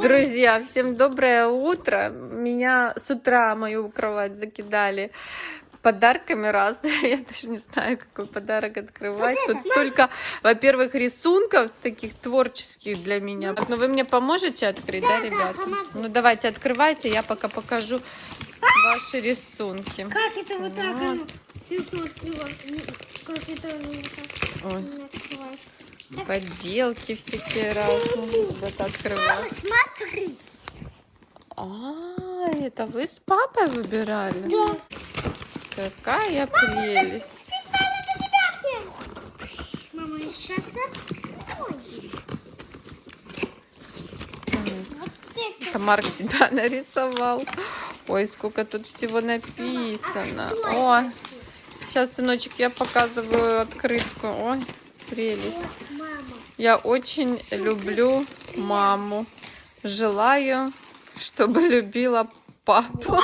Друзья, всем доброе утро. Меня с утра мою кровать закидали подарками разными. Я даже не знаю, какой подарок открывать. Тут столько, во-первых, рисунков таких творческих для меня. Ну вы мне поможете открыть, да, ребята? Ну давайте открывайте, я пока покажу ваши рисунки. Как это вот так? Вот. Как это вот так? Поделки всякие разные. Мама, открывать. смотри. А, это вы с папой выбирали? Да. Какая прелесть. Мама, сейчас это. Марк себя нарисовал. Ой, сколько тут всего написано. О, сейчас, сыночек, я показываю открытку. Ой, прелесть. Я очень люблю маму. Желаю, чтобы любила папу.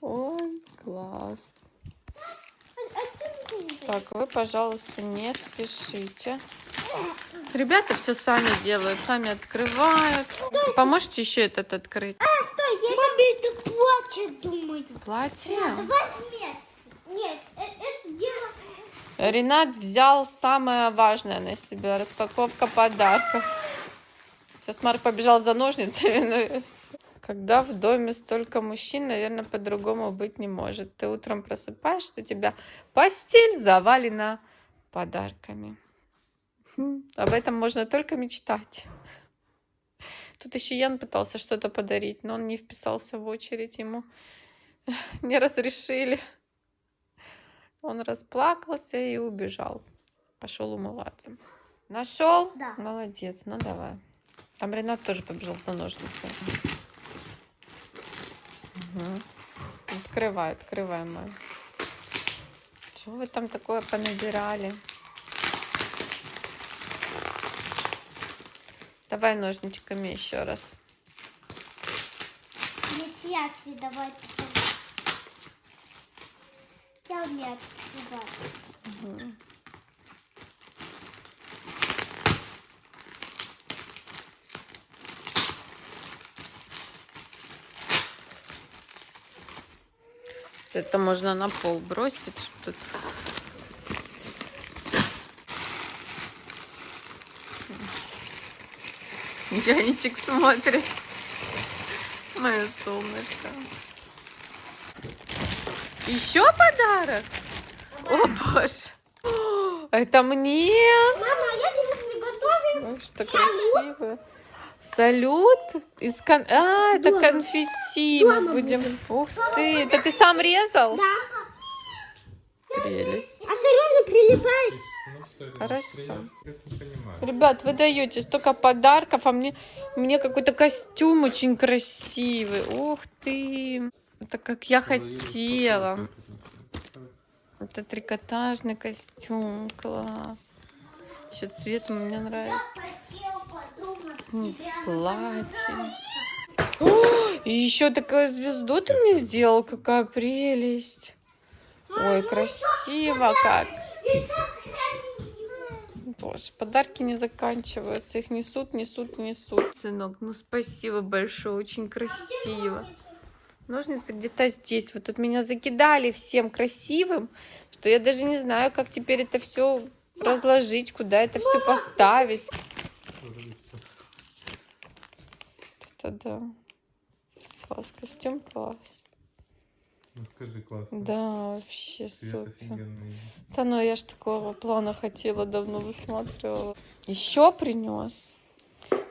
Ой, класс. Так, вы, пожалуйста, не спешите. Ребята все сами делают, сами открывают. Поможете еще этот открыть? А, стой, я Маме, это платье, думаю. Платье? Давай вместе. Нет, э- это дело... Ренат взял самое важное на себя. Распаковка подарков. Сейчас Марк побежал за ножницами. но Когда в доме столько мужчин, наверное, по-другому быть не может. Ты утром просыпаешься, у тебя постель завалена подарками. Хм, Об этом можно только мечтать. Тут еще Ян пытался что-то подарить, но он не вписался в очередь, ему не разрешили. Он расплакался и убежал. Пошел умываться. Нашел? Да. Молодец, ну давай. Там Ренат тоже побежал за ножницами. Мгм. Открывай, открывай, мой. Что вы там такое понабирали? Давай ножничками еще раз. Нет, я тебе давай. Умею открывать. Мгм. Это можно на пол бросить. Тут. Яничек смотрит. Мое солнышко. Еще подарок? О, боже. О, Это мне? Мама, а я тебе приготовила. Ой, что красиво. Салют из кон... А, это Дома. конфетти. Мы Дома будем. будем. Ух ты, это ты сам резал? Да. Прелесть. А серьезно прилипает? Ну, Хорошо. Ребят, вы даете столько подарков, а мне, мне какой-то костюм очень красивый. Ух ты. Это как я хотела. Это трикотажный костюм. Класс. Еще цвет мне нравится. Платье. О, и еще такую звезду ты мне сделал. Какая прелесть. Ой, красиво как. Боже, подарки не заканчиваются. Их несут, несут, несут. Сынок, ну спасибо большое. Очень красиво. Ножницы где-то здесь. Вот тут меня закидали всем красивым, что я даже не знаю, как теперь это все разложить, куда это все поставить. Это да. Класс, костюм класс. Ну скажи, классно. Да, вообще Цвет супер. офигенный. Да ну я ж такого плана хотела, давно высматривала. Еще принес.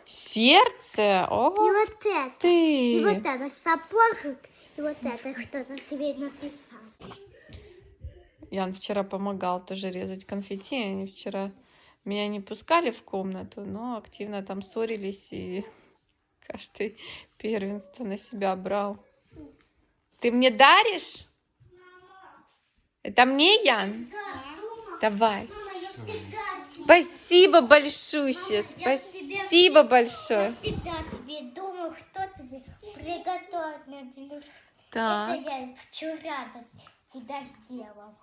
Сердце? И О, вот это. И вот ты! это сапожик. И вот это кто-то тебе написал. Ян вчера помогал тоже резать конфетти. Они вчера меня не пускали в комнату, но активно там ссорились и каждый первенство на себя брал. Ты мне даришь? Это мне, Ян? Давай. Мама, я всегда Спасибо большущее. Спасибо большое. Я всегда тебе думаю, кто тебе приготовит на день рождения. Так. Это я вчера для тебя сделал.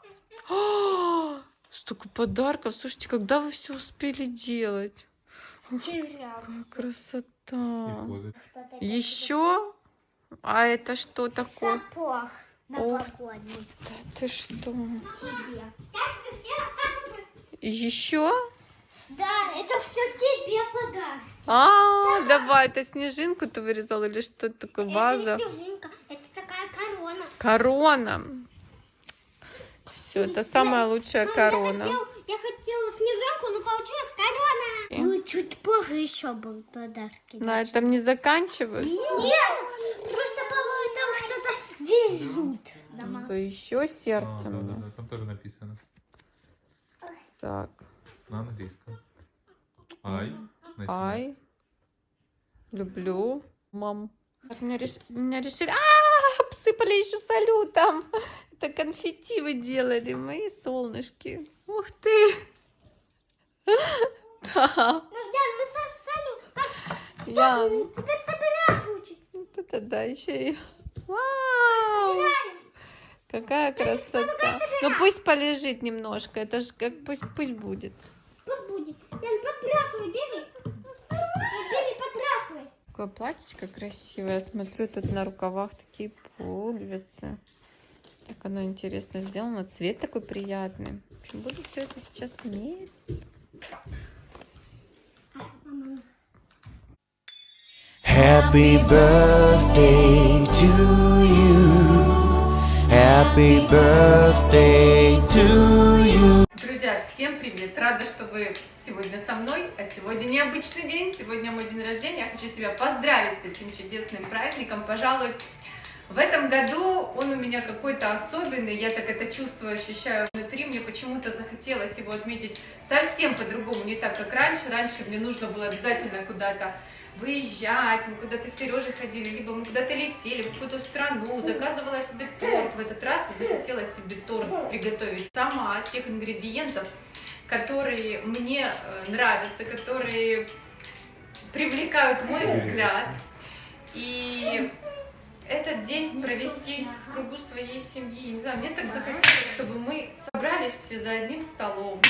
Столько подарков. Слушайте, когда вы все успели делать? Вчера. Красота. И позы. Еще? А это что такое? Сапог новогодний Да ты что? тебе. Еще? Да, это все тебе подарок. А, давай, это снежинку ты вырезал или что это такое? Ваза? Это не снежинка, это такая корона. Корона. Все, это самая лучшая Мам, корона. Я, хотел, я хотела снежинку, но получилась корона. И? Ну, чуть позже еще будут подарки. На этом не заканчивают. Нет, просто, по-моему, там что-то везут. Дома. То еще А, сердце да, да, мне. да, там тоже написано. Так, На английском. Ай. начинай. ай. Люблю. Мам. Как Меня, реш- меня решили... А, обсыпали еще салютом. Это конфетти вы делали, мои солнышки. Ух ты. Да. Я... теперь собирать лучше. Вот это да, еще и... Вау! Какая красота. Ну пусть полежит немножко. Это же как пусть, пусть будет. Пусть будет. Ян, подбрасывай, бери. Бери, подбрасывай. Какое платьечко красивое. Я смотрю, тут на рукавах такие пуговицы. Так оно интересно сделано. Цвет такой приятный. В общем, буду все это сейчас мерить. Happy birthday to you. Happy birthday to you. Друзья, всем привет! Рада, что вы сегодня со мной. А сегодня необычный день. Сегодня мой день рождения. Я хочу себя поздравить с этим чудесным праздником. Пожалуй, в этом году он у меня какой-то особенный. Я так это чувствую, ощущаю внутри. Мне почему-то захотелось его отметить совсем по-другому, не так, как раньше. Раньше мне нужно было обязательно куда-то выезжать, мы куда-то с Сережей ходили, либо мы куда-то летели в какую-то страну, заказывала себе торт. В этот раз я захотела себе торт приготовить сама из тех ингредиентов, которые мне э, нравятся, которые привлекают мой взгляд. И этот день провести в кругу своей семьи. Не знаю, мне так захотелось, чтобы мы собрались все за одним столом.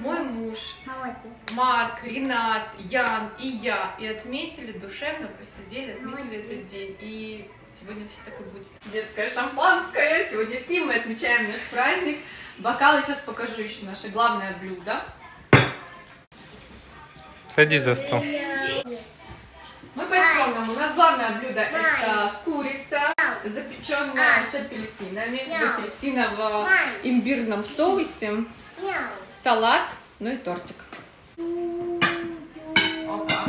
Мой муж, Молодец. Марк, Ренат, Ян и я. И отметили, душевно посидели, отметили Молодец. этот день. И сегодня все так и будет. Детское шампанское. Сегодня с ним мы отмечаем наш праздник. Бокалы сейчас покажу еще наше главное блюдо. Садись за стол. По-скромному. У нас главное блюдо это курица, запеченная с апельсинами, в апельсиново-имбирном соусе, Мяу. салат, ну и тортик. Опа.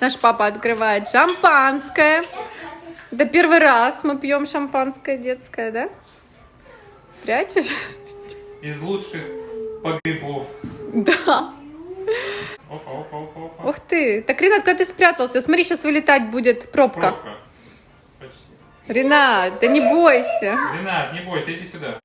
Наш папа открывает шампанское. Это первый раз мы пьем шампанское детское, да? Прячешь? Из лучших погребов. Да. Опа, опа, опа, опа. Ух ты. Так, Ренат, куда ты спрятался? Смотри, сейчас вылетать будет пробка. Пробка. Ренат, да не бойся. Ренат, не бойся, иди сюда.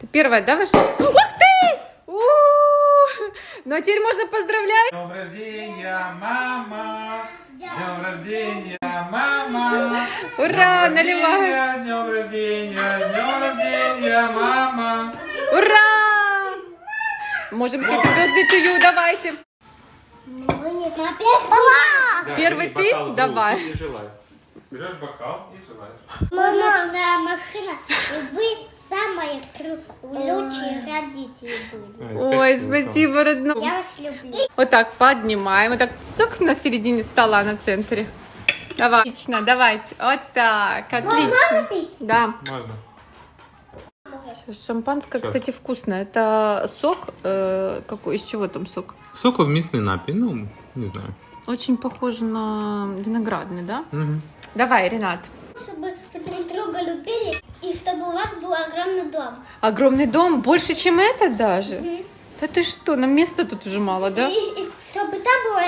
Ты первая, да, вышла? Ух ты! У-у-у! Ну, а теперь можно поздравлять. Днем рождения, мама! Днем рождения, мама! Ура, наливай. днем рождения, с днем рождения, мама! Можем happy birthday to you, давайте. Да, Первый ты? бокал Давай. И. Берешь бокал и желаешь. Мамочная машина, и вы самые лучшие родители были. Ой, спасибо, родной. Я вас люблю. Вот так поднимаем. Вот так цок на середине стола на центре. Давай. Отлично, давайте. Вот так, отлично. пить? Да. Можно. Шампанское, Всё. кстати, вкусное. Это сок. э, какой? Из чего там сок? Соку в местный напей, ну, не знаю. Очень похоже на виноградный, да? Мгм. Давай, Ренат. Чтобы вы друг друга любили, и чтобы у вас был огромный дом. Огромный дом, больше, чем этот даже. Мгм. Да ты что, нам места тут уже мало, да? И, и чтобы там было,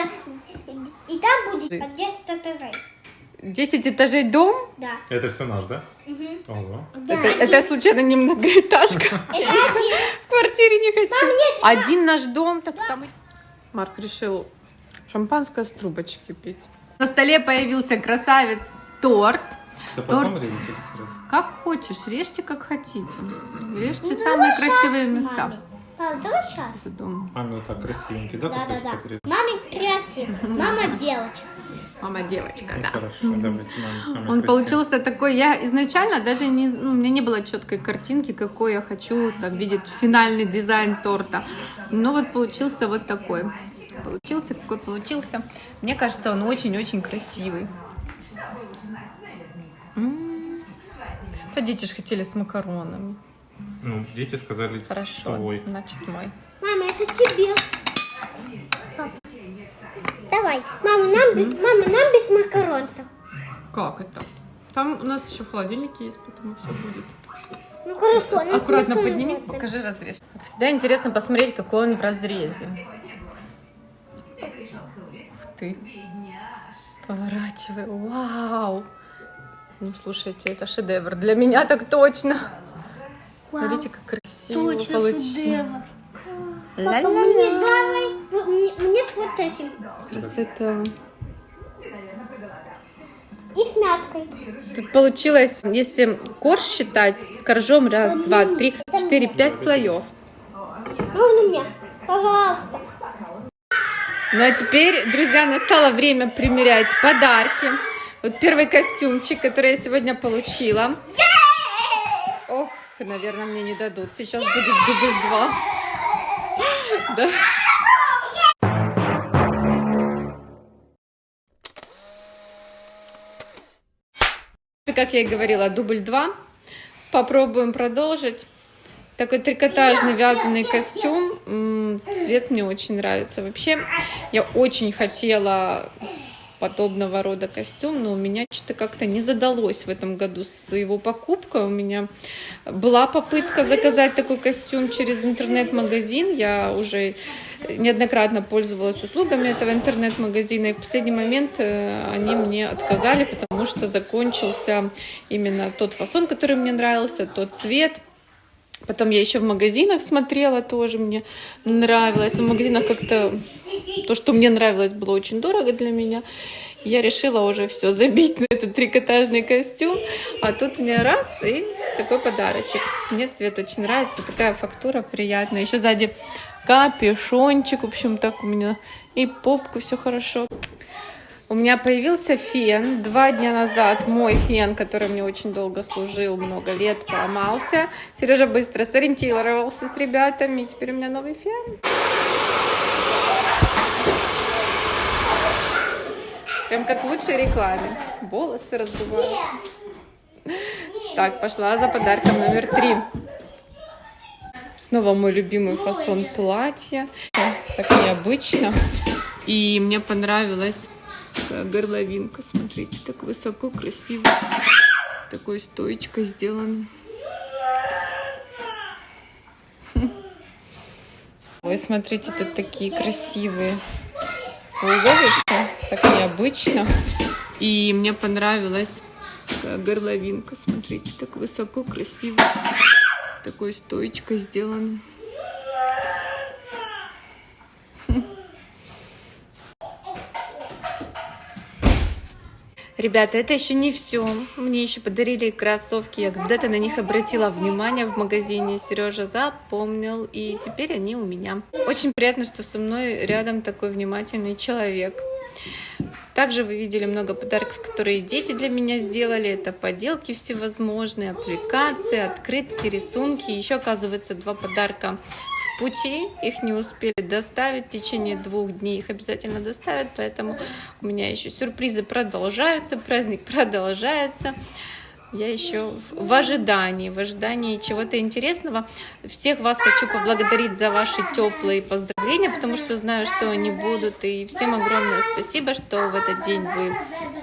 и, и там будет по 10 этажей. 10 этажей дом? Да. Это все наш, да? Мгм. Ого. Да, это, это случайно не многоэтажка? В квартире не хочу. Один наш дом, так там. Марк решил шампанское с трубочки пить. На столе появился красавец торт. Да Торт. Как хочешь, режьте как хотите. Режьте самые красивые места. Пап, давай сейчас. Маме вот так красивенький, да, кусочек Да-да-да. отрезать? Маме красиво. Мама девочка. Мама девочка, Ну, да. хорошо, давайте Он получился такой, я изначально даже не, ну, у меня не было четкой картинки, какой я хочу там видеть финальный дизайн торта. Но вот получился вот такой. Получился, какой получился. Мне кажется, он очень-очень красивый. М. Да дети же хотели с макаронами. Ну, дети сказали, Хорошо, твой. значит мой. Мама, это тебе. Давай. Мама, нам без, мама, нам без макаронцев. Как это? Там у нас еще в холодильнике есть, поэтому все будет. Ну хорошо. Аккуратно подними, покажи разрез. Всегда интересно посмотреть, какой он в разрезе. Ух ты. Поворачивай. Вау. Ну, слушайте, это шедевр. Для меня так точно. Смотрите, как красиво Точно получилось. шедевр. Папа, Ля-ля-ля. мне давай. Мне, мне с вот этим. Красота. И с мяткой. Тут получилось, если корж считать, с коржом раз, два, три, четыре, пять слоев. Можно мне? Пожалуйста. Ну а теперь, друзья, настало время примерять подарки. Вот первый костюмчик, который я сегодня получила. Ох, наверное, мне не дадут. Сейчас будет дубль два. Да. Как я и говорила, дубль два. Попробуем продолжить. Такой трикотажный вязаный костюм. Цвет мне очень нравится. Вообще, я очень хотела подобного рода костюм, но у меня что-то как-то не задалось в этом году с его покупкой. У меня была попытка заказать такой костюм через интернет-магазин. Я уже неоднократно пользовалась услугами этого интернет-магазина, и в последний момент э, они мне отказали, потому что закончился именно тот фасон, который мне нравился, тот цвет. Потом я еще в магазинах смотрела, тоже мне нравилось. Но в магазинах как-то то, что мне нравилось, было очень дорого для меня. Я решила уже все забить на этот трикотажный костюм. А тут мне раз и такой подарочек. Мне цвет очень нравится, такая фактура приятная. Еще сзади капюшончик, в общем, так у меня и попку все хорошо. У меня появился фен два дня назад. Мой фен, который мне очень долго служил, много лет, поломался. Сережа быстро сориентировался с ребятами. Теперь у меня новый фен. Прям как в лучшей рекламе. Волосы раздувают. Так, пошла за подарком номер три. Снова мой любимый фасон платья. Так необычно. И мне понравилась такая горловинка. Смотрите, так высоко, красиво. Такой стоечкой сделано. Ой, смотрите, тут такие красивые пуговицы. Так необычно. И мне понравилась такая горловинка. Смотрите, так высоко, красиво. Такой стоечкой сделано. Ребята, это еще не все. Мне еще подарили кроссовки. Я когда-то на них обратила внимание в магазине. Сережа запомнил, и теперь они у меня. Очень приятно, что со мной рядом такой внимательный человек. Также вы видели много подарков, которые дети для меня сделали. Это поделки всевозможные, аппликации, открытки, рисунки. Еще, оказывается, два подарка пути. Их не успели доставить в течение двух дней. Их обязательно доставят, поэтому у меня еще сюрпризы продолжаются, праздник продолжается. Я еще в ожидании, в ожидании чего-то интересного. Всех вас хочу поблагодарить за ваши теплые поздравления, потому что знаю, что они будут. И всем огромное спасибо, что в этот день вы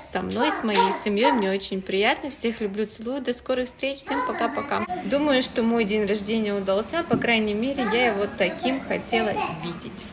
со мной, с моей семьей. Мне очень приятно. Всех люблю, целую. До скорых встреч. Всем пока-пока. Думаю, что мой день рождения удался. По крайней мере, я его таким хотела видеть.